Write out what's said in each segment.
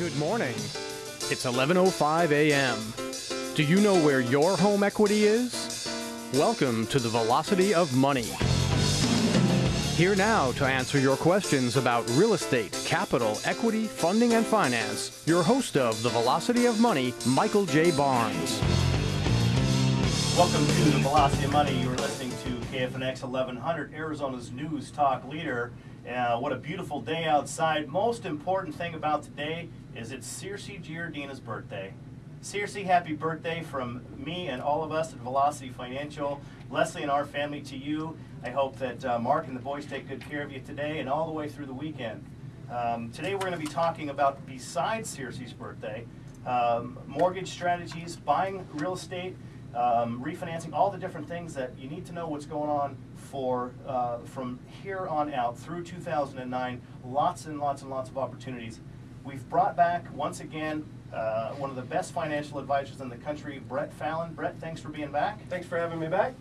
Good morning. It's 11:05 a.m. Do you know where your home equity is? Welcome to the Velocity of Money. Here now to answer your questions about real estate, capital, equity, funding, and finance, your host of the Velocity of Money, Michael J. Barnes. Welcome to the Velocity of Money. You're listening to KFNX 1100, Arizona's news talk leader. Uh, what a beautiful day outside. Most important thing about today is it's Circe Giardina's birthday. Circe, happy birthday from me and all of us at Velocity Financial, Leslie and our family to you. I hope that uh, Mark and the boys take good care of you today and all the way through the weekend. Um, today we're going to be talking about, besides Circe's birthday, um, mortgage strategies, buying real estate, um, refinancing, all the different things that you need to know what's going on for uh, from here on out through 2009. Lots and lots and lots of opportunities. We've brought back once again uh, one of the best financial advisors in the country, Brett Fallon. Brett, thanks for being back. Thanks for having me back.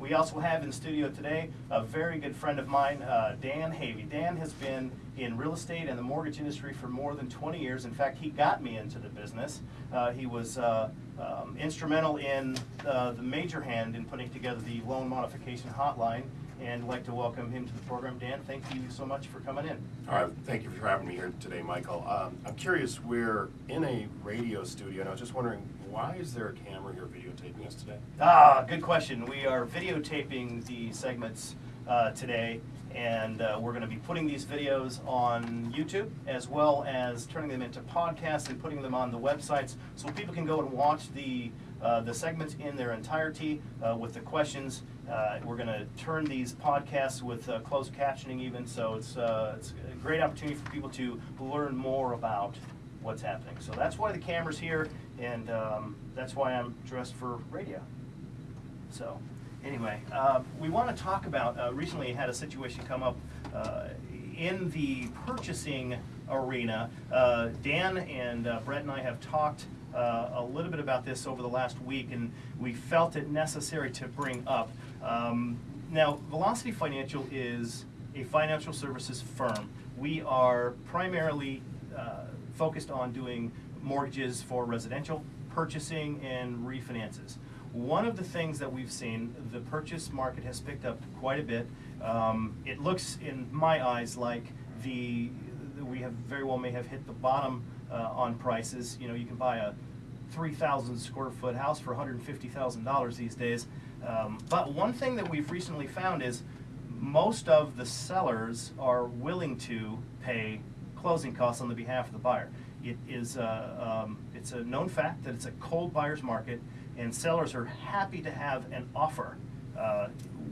We also have in studio today a very good friend of mine, uh, Dan Havey. Dan has been in real estate and the mortgage industry for more than 20 years. In fact, he got me into the business. Uh, he was uh, um, instrumental in uh, the major hand in putting together the loan modification hotline and I'd like to welcome him to the program. Dan, thank you so much for coming in. All right, thank you for having me here today, Michael. Um, I'm curious, we're in a radio studio, and I was just wondering, why is there a camera here videotaping us today? Ah, good question. We are videotaping the segments uh, today, and uh, we're going to be putting these videos on YouTube as well as turning them into podcasts and putting them on the websites so people can go and watch the uh, the segments in their entirety uh, with the questions. Uh, we're going to turn these podcasts with uh, closed captioning even, so it's, it's a great opportunity for people to learn more about what's happening. So that's why the camera's here, and um, that's why I'm dressed for radio. So anyway, we want to talk about, recently had a situation come up in the purchasing arena. Uh, Dan and uh, Brett and I have talked uh, a little bit about this over the last week, and we felt it necessary to bring up. Um, now, Velocity Financial is a financial services firm. We are primarily uh, focused on doing mortgages for residential, purchasing, and refinances. One of the things that we've seen, the purchase market has picked up quite a bit. Um, it looks, in my eyes, like the we have very well may have hit the bottom uh, on prices. You know, you can buy a 3,000 square foot house for $150,000 these days. Um, but one thing that we've recently found is most of the sellers are willing to pay closing costs on the behalf of the buyer. It is uh, um, it's a known fact that it's a cold buyer's market, and sellers are happy to have an offer uh,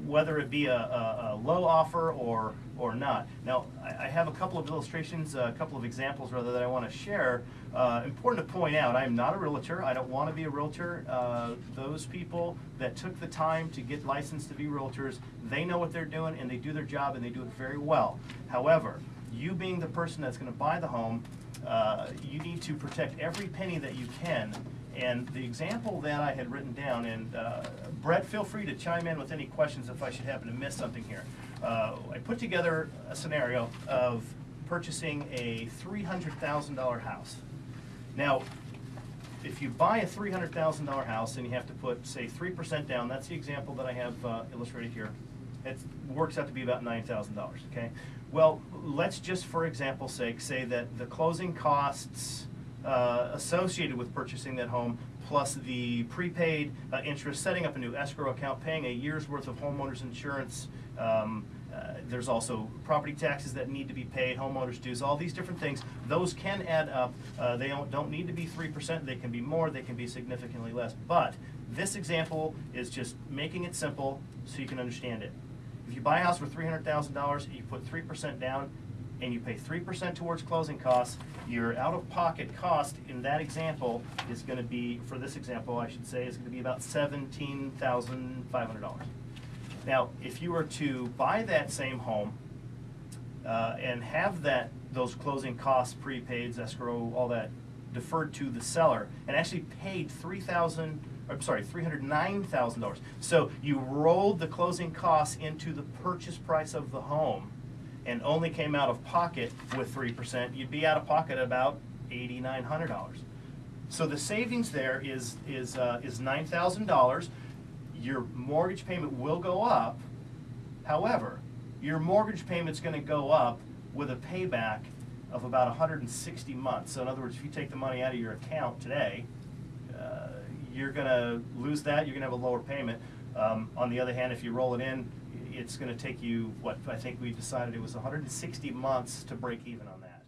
whether it be a, a, a, low offer or or not. Now, I, I, have a couple of illustrations, a couple of examples rather that I want to share. Uh, important to point out, I am not a realtor. I don't want to be a realtor. Uh, those people that took the time to get licensed to be realtors, they know what they're doing and they do their job and they do it very well. However, you being the person that's going to buy the home, uh, you need to protect every penny that you can and the example that I had written down, and uh, Brett, feel free to chime in with any questions if I should happen to miss something here. Uh, I put together a scenario of purchasing a $300,000 house. Now, if you buy a $300,000 house and you have to put, say, 3% down, that's the example that I have uh, illustrated here. It works out to be about $9,000, okay? Well, let's just, for example's sake, say that the closing costs uh, associated with purchasing that home, plus the prepaid uh, interest, setting up a new escrow account, paying a year's worth of homeowners insurance. Um, uh, there's also property taxes that need to be paid, homeowners dues, all these different things. Those can add up. Uh, they don't, don't need to be 3%. They can be more. They can be significantly less. But this example is just making it simple so you can understand it. If you buy a house for $300,000, you put 3% down, and you pay 3% towards closing costs, your out-of-pocket cost in that example is going to be, for this example, I should say, is going to be about $17,500. Now, if you were to buy that same home uh, and have that those closing costs, prepaids, escrow, all that deferred to the seller, and actually paid 3000 I'm sorry, $309,000. So you rolled the closing costs into the purchase price of the home and only came out of pocket with 3%, you'd be out of pocket about eighty-nine hundred dollars. So the savings there is, is, uh, is nine thousand dollars. Your mortgage payment will go up. However, your mortgage payment's gonna go up with a payback of about hundred and sixty months. So in other words, if you take the money out of your account today, uh, you're gonna lose that, you're gonna have a lower payment. Um, on the other hand, if you roll it in, it's gonna take you, what, I think we decided it was hundred and sixty months to break even on that.